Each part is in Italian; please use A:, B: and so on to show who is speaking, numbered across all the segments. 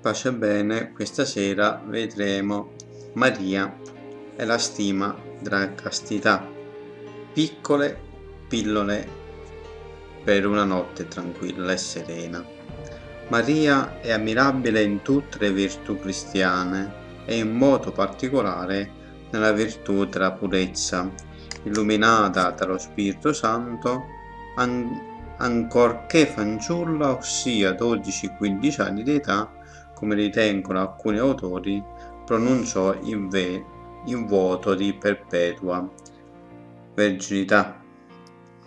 A: Pace bene, questa sera vedremo Maria e la stima della castità. Piccole pillole per una notte tranquilla e serena. Maria è ammirabile in tutte le virtù cristiane e in modo particolare nella virtù della purezza, illuminata dallo Spirito Santo, an ancorché fanciulla, ossia 12-15 anni di età, come ritengono alcuni autori, pronunciò in, ve, in voto di perpetua verginità.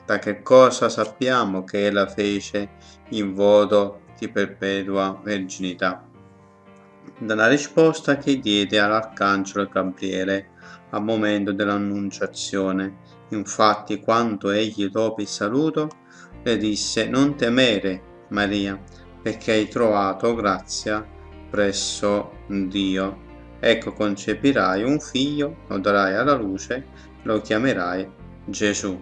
A: Da che cosa sappiamo che ella fece in voto di perpetua verginità? Dalla risposta che diede all'arcangelo Gabriele al momento dell'annunciazione. Infatti, quando egli dopo il saluto, le disse: Non temere, Maria, perché hai trovato grazia presso Dio. Ecco concepirai un figlio, lo darai alla luce, lo chiamerai Gesù.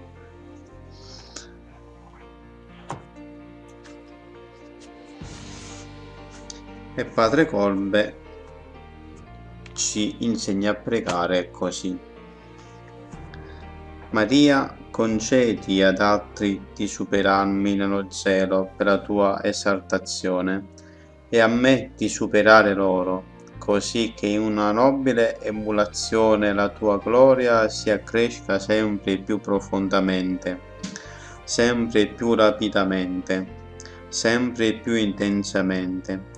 A: E Padre Colbe ci insegna a pregare così. Maria, concedi ad altri di superarmi nello zelo per la tua esaltazione e a me di superare loro, così che in una nobile emulazione la tua gloria si accresca sempre più profondamente, sempre più rapidamente, sempre più intensamente,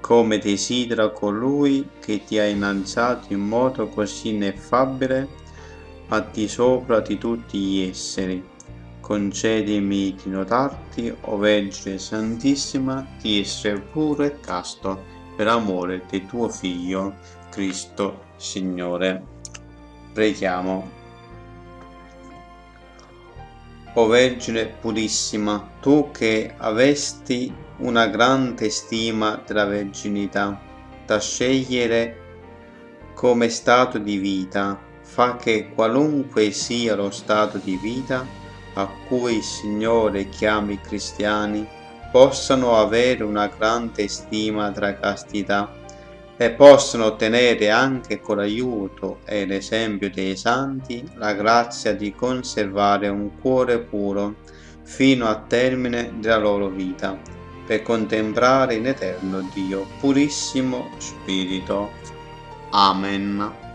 A: come desidera colui che ti ha innalzato in modo così ineffabile a di sopra di tutti gli esseri concedimi di notarti, o Vergine Santissima, di essere puro e casto per amore di tuo Figlio, Cristo Signore. Preghiamo. O Vergine purissima, tu che avesti una grande stima della verginità, da scegliere come stato di vita, fa che qualunque sia lo stato di vita, a cui il Signore chiama i cristiani possano avere una grande stima della castità e possano ottenere anche con l'aiuto e l'esempio dei santi la grazia di conservare un cuore puro fino al termine della loro vita per contemplare in eterno Dio purissimo Spirito. Amen.